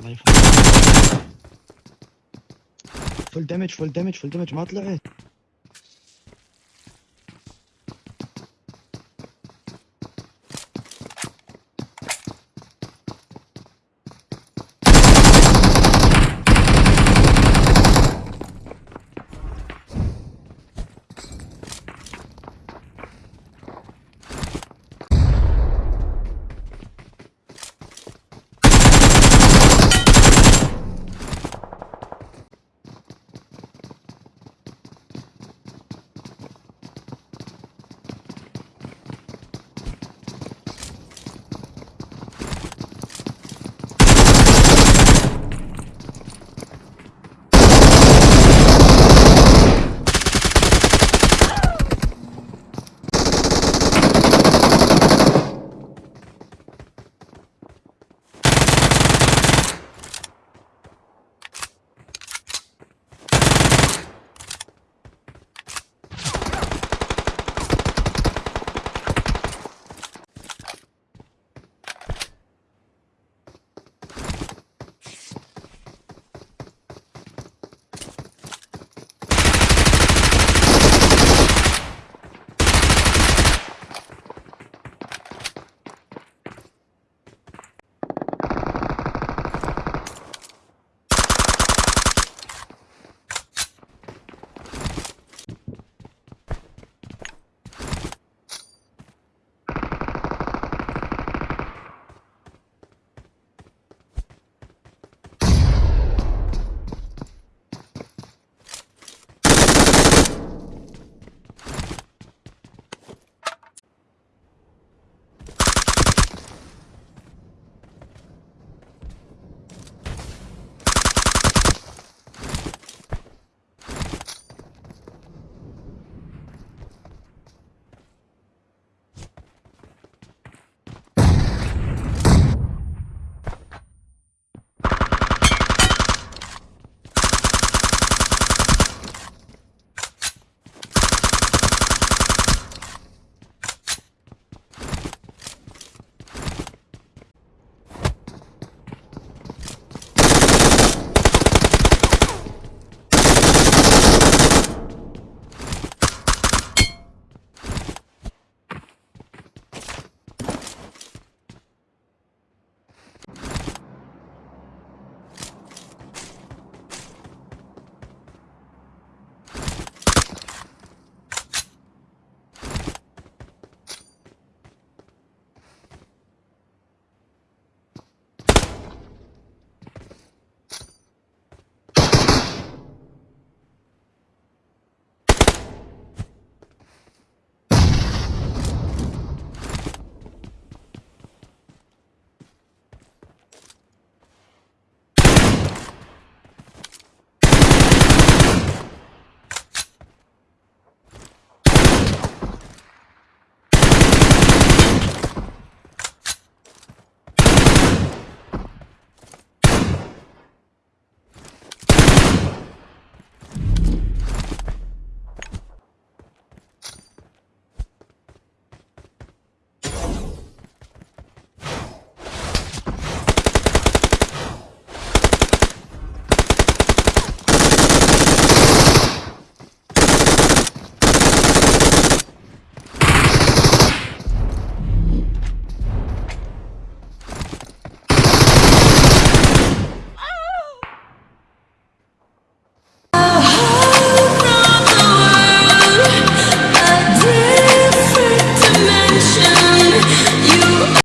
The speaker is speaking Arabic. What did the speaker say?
الله يفهم فول دامج فول دامج فول دامج ما طلعت